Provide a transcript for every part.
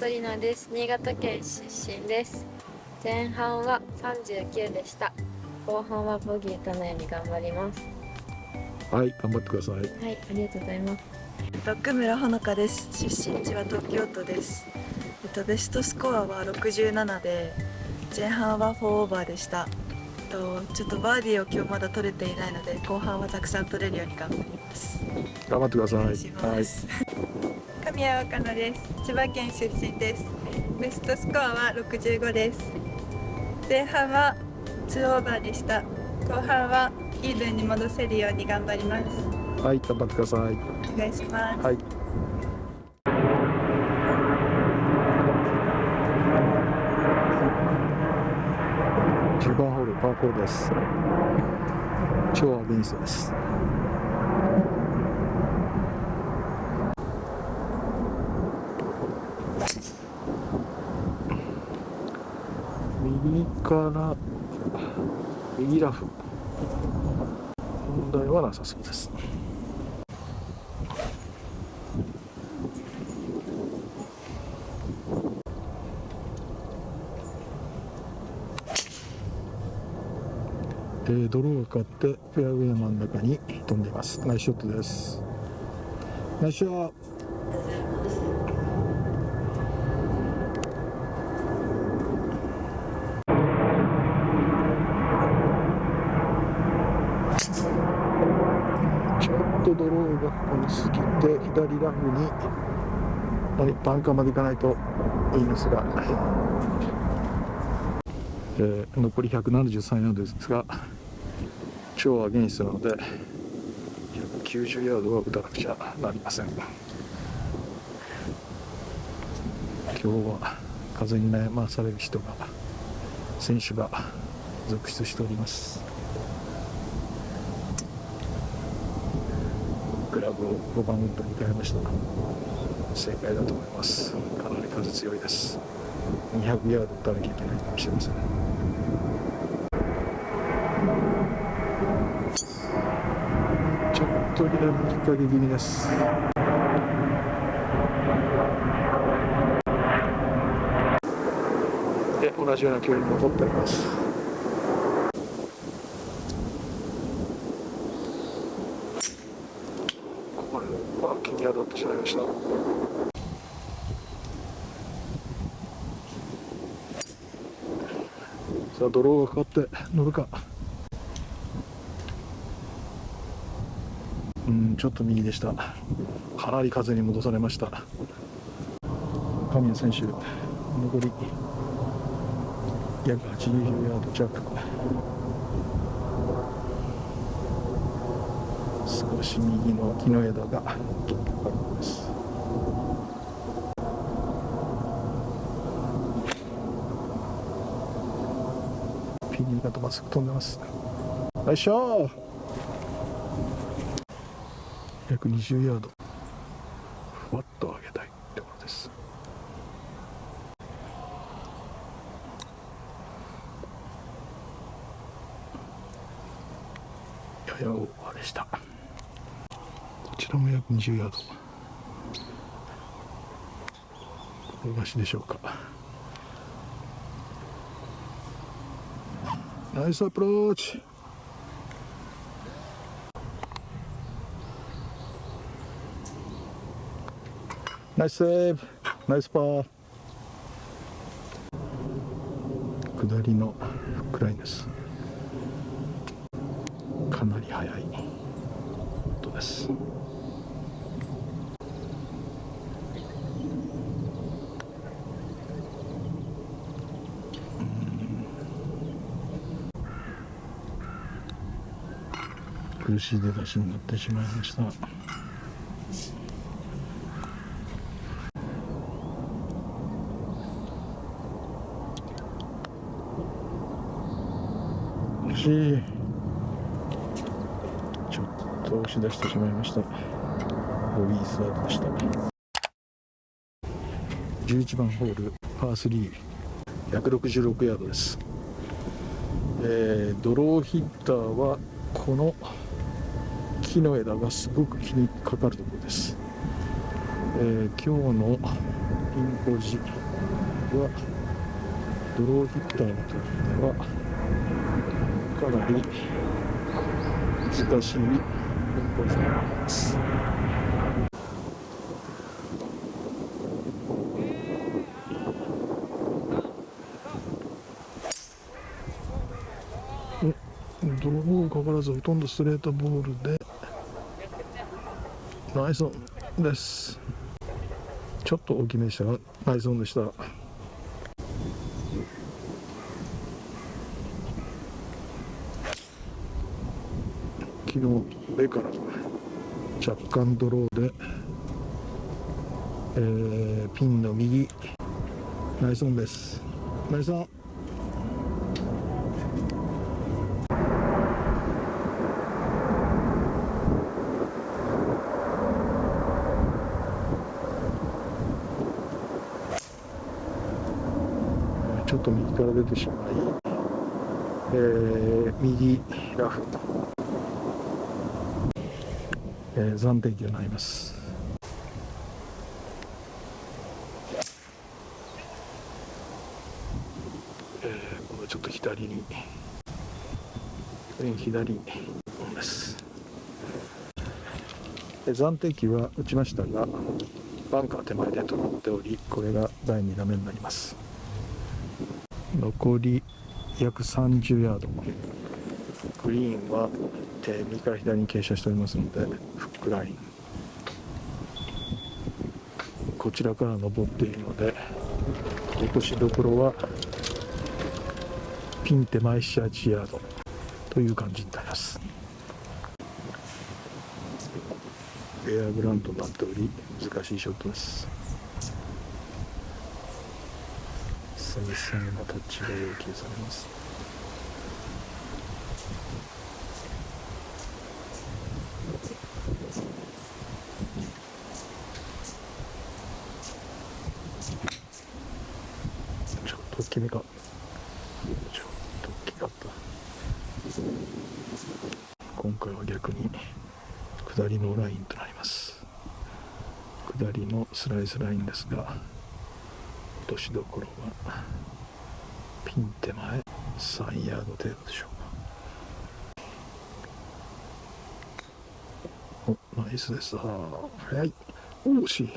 本里奈です。新潟県出身です。前半は39でした。後半はボギーとのように頑張ります。はい頑張ってください。はいありがとうございます。奥村ほのかです。出身地は東京都です。えっとベストスコアは67で前半は4オーバーでした。えっとちょっとバーディーを今日まだ取れていないので後半はたくさん取れるように頑張ります。頑張ってください。お願いします、神谷若菜です。千葉県出身です。ベストスコアは65です。前半は2オーバーでした。後半はイーブンに戻せるように頑張ります。はい頑張ってください。お願いします、はい。10番ホールパー4です。超アゲンストです右から右ラフ。問題はなさそうです。えー、ドローがかかってフェアウェイの真ん中に飛んでいます。ナイスショットです。ナイスショットちょっとドローがかかりすぎて左ラフにはいバンカーまで行かないといいんですが、えー残り173ヤードですが超アゲンストなので190ヤードは打たなくちゃなりません。今日は風に悩まされる人が選手が続出しておりますクラブを5番ウッドに変えました正解だと思います。かなり風強いです。200ヤード打たなきゃいけないかもしれません。ちょっと左に引っ掛け気味です。で同じような距離に戻っております。これは気に当たってしまいました。さあドローがかかって乗るか。うんちょっと右でした。かなり風に戻されました。神谷選手残り約80ヤード弱。少し右の木の枝が引っかかるんですピンがとまっすぐ飛んでます。よいしょ。約20ヤード。ふわっと上げたいところです。ややオーバーでした。こちらも約20ヤード。転がしでしょうか。ナイスアプローチ。ナイスセーブ。ナイスパー。下りのフックラインです。かなり速い音です。苦しい出だしになってしまいました。惜しいちょっと押し出してしまいました。ボギースタートでした。11番ホールパー3166ヤードです、えードローヒッターはこの木の枝がすごく気にかかるところです、えー今日のピンポジはドローヒッターにとってはかなり難しいピンポジになります。ドローかからずほとんどストレートボールで。ナイスオンです。ちょっと大きめでしたがナイスオンでした。昨日上から若干ドローで、えーピンの右。ナイスオンです。ナイスオン。と右から出てしまい、えー右ラフ、えー暫定球になります。えー今度ちょっと左に、左です。えー暫定球は打ちましたが、バンカー手前で止まっており、これが第2打目になります。残り約30ヤード。グリーンは、え右から左に傾斜しておりますのでフックライン。こちらから登っているので落としどころはピン手前78ヤードという感じになります。エアグラウンドになっており難しいショットです。繊細なタッチが要求されます？ちょっと大きめか。ちょっと大きかった。今回は逆に下りのラインとなります。下りのスライスラインですが落としどころはピン手前3ヤード程度でしょうか。おナイスです。あ早い。お惜しい。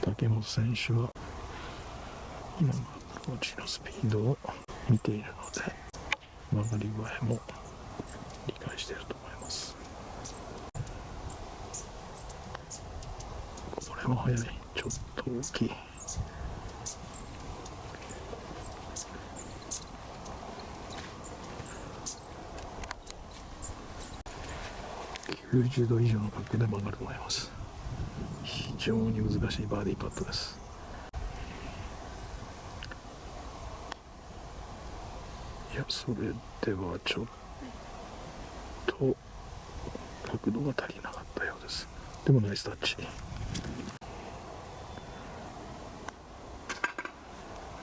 竹本選手は今のアプローチのスピードを見ているので曲がり具合も理解していると思いますこれも速い。ちょっと大きい。90度以上の角度で曲がると思います。非常に難しいバーディーパットです。いやそれではちょっと角度が足りなかったようです。でもナイスタッチ。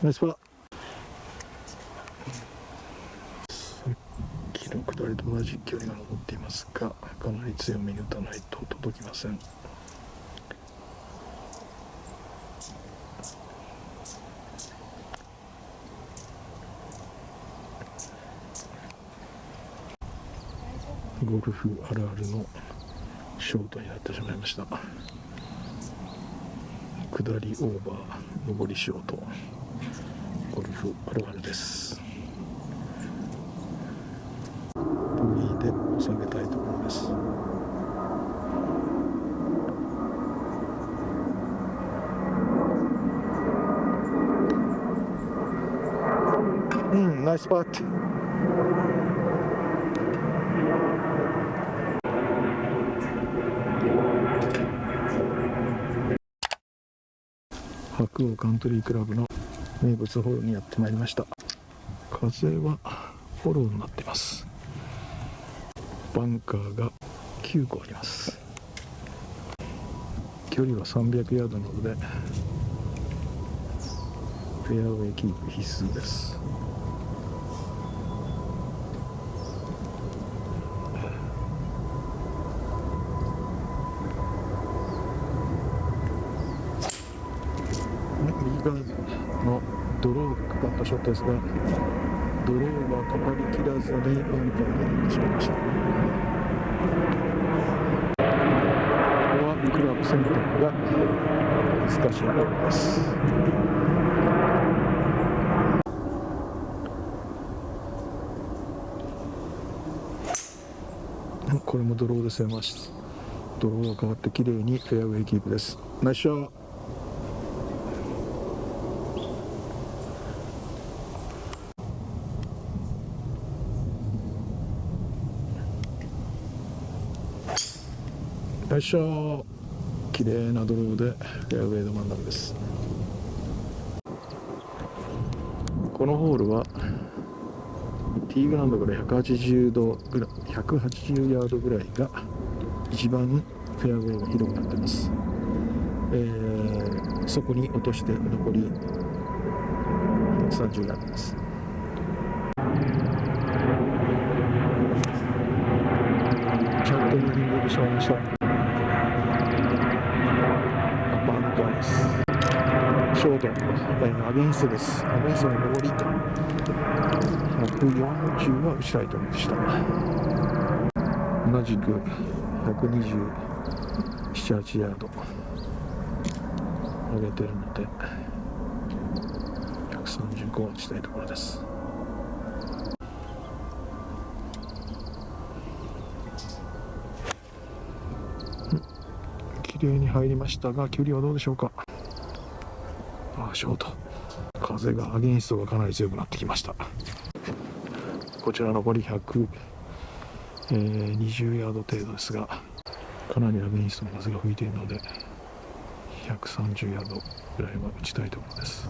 ナイスパーさっきの下りと同じ距離が残っていますがかなり強めに打たないと届きません。ゴルフあるあるのショートになってしまいました。下りオーバー上りショート。ゴルフあるあるです。ボギーで下げたいところです。うんナイスパット白鸚カントリークラブの名物ホールにやってまいりました。風はフォローになってます。バンカーが9個あります。距離は300ヤードなのでフェアウェイキープ必須です。ったショットですがドローがかかりきらずにバンカーに入ってしまいました。ここはクラブ選択が難しいところです。これもドローで攻めますドローが変わって綺麗にフェアウェイキープです。ナイスショット。いしょ綺麗なドローでフェアウェイの真ん中です。このホールはティーグラウンドから180度ぐらい180ヤードぐらいが一番フェアウェイが広くなってます、えー、そこに落として残り130ヤードです。ちょっと右に出てしまいましたバンカーですショート、アゲンストです。アゲンストの上り140は打ちたいところでした。同じく127、8ヤード。上げてるので135は打ちたいところです。綺麗に入りましたが距離はどうでしょうか？あショート。風がアゲンストがかなり強くなってきました。こちら残り120、えー、ヤード程度ですがかなりアゲンストの風が吹いているので130ヤードぐらいは打ちたいところです。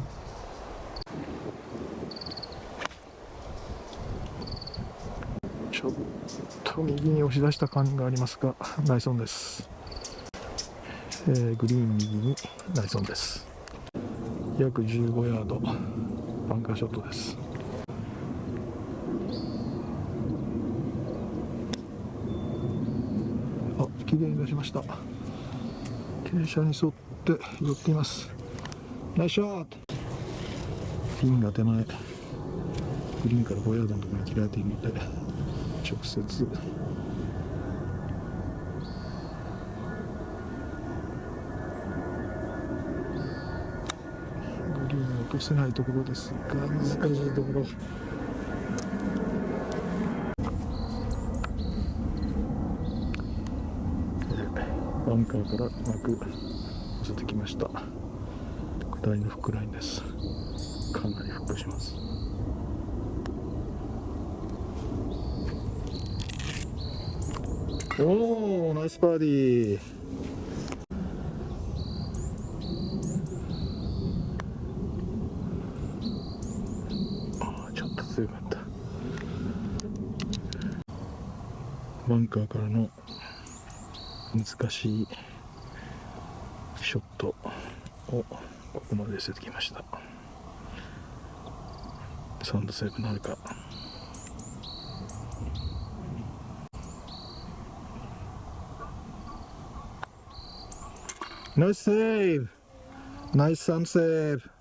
ちょっと右に押し出した感がありますがナイスオンです、えー、グリーン右にナイスオンです。約15ヤード。バンカーショットです。あ綺麗に出しました。傾斜に沿って寄っています。ナイスショット。ピンが手前。グリーンから5ヤードのところに切られているので直接グリーンを落とせないところですが難しいところ。バンカーからうまく寄せてきました。下りのフックラインです。かなりフックします。おおナイスバーディーちょっと強かったバンカーからの難しいショットをここまで寄せてきました。サンドセーブなるか。ナイスセーブ。ナイスサンドセーブ。